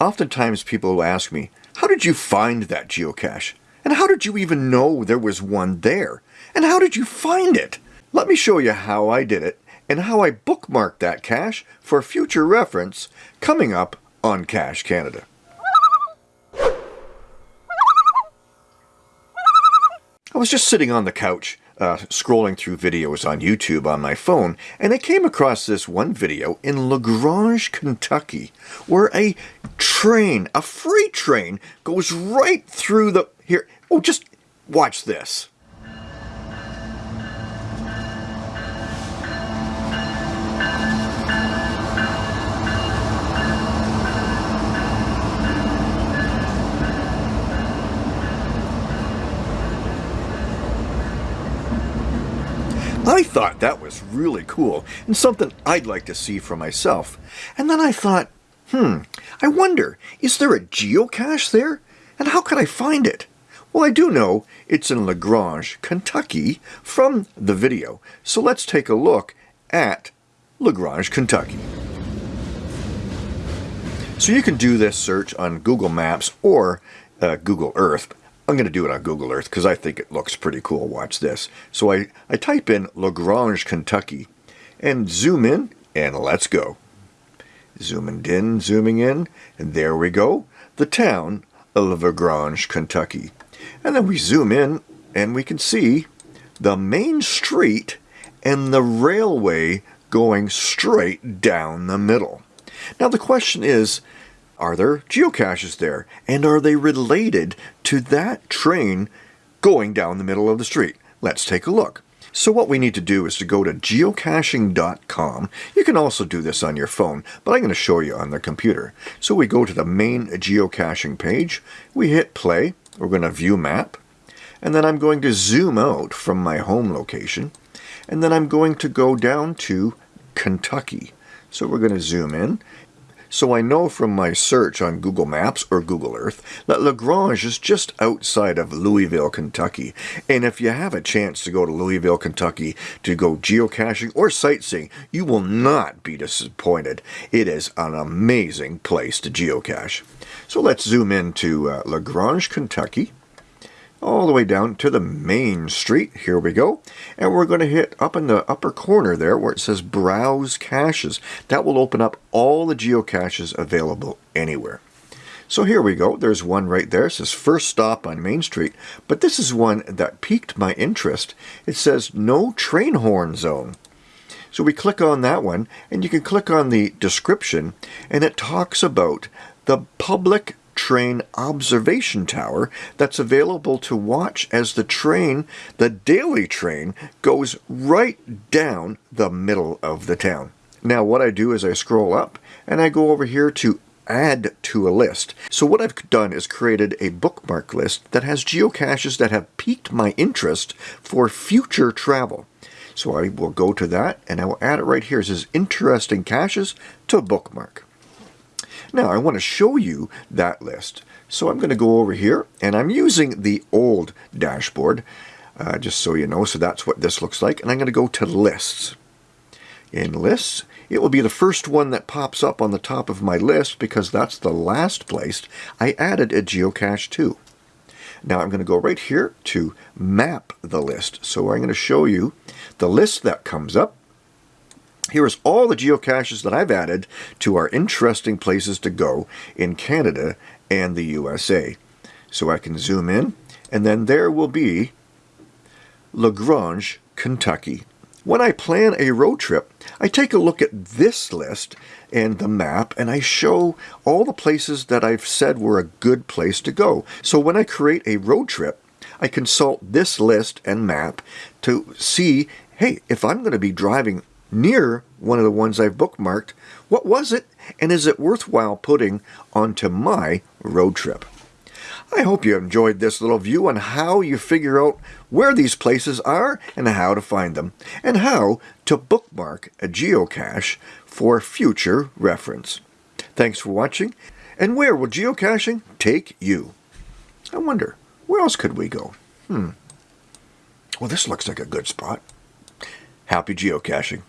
Oftentimes people will ask me, how did you find that geocache? And how did you even know there was one there? And how did you find it? Let me show you how I did it and how I bookmarked that cache for future reference coming up on Cache Canada. I was just sitting on the couch uh, scrolling through videos on YouTube on my phone, and I came across this one video in LaGrange, Kentucky, where a train, a freight train, goes right through the... Here, oh, just watch this. I thought that was really cool and something I'd like to see for myself. And then I thought, hmm, I wonder, is there a geocache there? And how can I find it? Well, I do know it's in LaGrange, Kentucky from the video. So let's take a look at LaGrange, Kentucky. So you can do this search on Google Maps or uh, Google Earth. I'm going to do it on Google Earth because I think it looks pretty cool. Watch this. So I, I type in LaGrange, Kentucky and zoom in and let's go. Zooming in, zooming in, and there we go. The town of LaGrange, Kentucky. And then we zoom in and we can see the main street and the railway going straight down the middle. Now the question is, are there geocaches there? And are they related to that train going down the middle of the street? Let's take a look. So what we need to do is to go to geocaching.com. You can also do this on your phone, but I'm going to show you on the computer. So we go to the main geocaching page. We hit play. We're going to view map. And then I'm going to zoom out from my home location. And then I'm going to go down to Kentucky. So we're going to zoom in so I know from my search on Google Maps or Google Earth that LaGrange is just outside of Louisville, Kentucky. And if you have a chance to go to Louisville, Kentucky to go geocaching or sightseeing, you will not be disappointed. It is an amazing place to geocache. So let's zoom into uh, LaGrange, Kentucky all the way down to the main street. Here we go. And we're going to hit up in the upper corner there where it says Browse Caches. That will open up all the geocaches available anywhere. So here we go. There's one right there. It says first stop on Main Street. But this is one that piqued my interest. It says no train horn zone. So we click on that one and you can click on the description and it talks about the public train observation tower that's available to watch as the train, the daily train, goes right down the middle of the town. Now what I do is I scroll up and I go over here to add to a list. So what I've done is created a bookmark list that has geocaches that have piqued my interest for future travel. So I will go to that and I will add it right here. It says interesting caches to bookmark. Now I want to show you that list. So I'm going to go over here and I'm using the old dashboard uh, just so you know. So that's what this looks like. And I'm going to go to lists. In lists, it will be the first one that pops up on the top of my list because that's the last place I added a geocache to. Now I'm going to go right here to map the list. So I'm going to show you the list that comes up. Here is all the geocaches that I've added to our interesting places to go in Canada and the USA. So I can zoom in, and then there will be LaGrange, Kentucky. When I plan a road trip, I take a look at this list and the map, and I show all the places that I've said were a good place to go. So when I create a road trip, I consult this list and map to see, hey, if I'm going to be driving near one of the ones I've bookmarked. What was it, and is it worthwhile putting onto my road trip? I hope you enjoyed this little view on how you figure out where these places are and how to find them, and how to bookmark a geocache for future reference. Thanks for watching, and where will geocaching take you? I wonder, where else could we go? Hmm. Well, this looks like a good spot. Happy geocaching.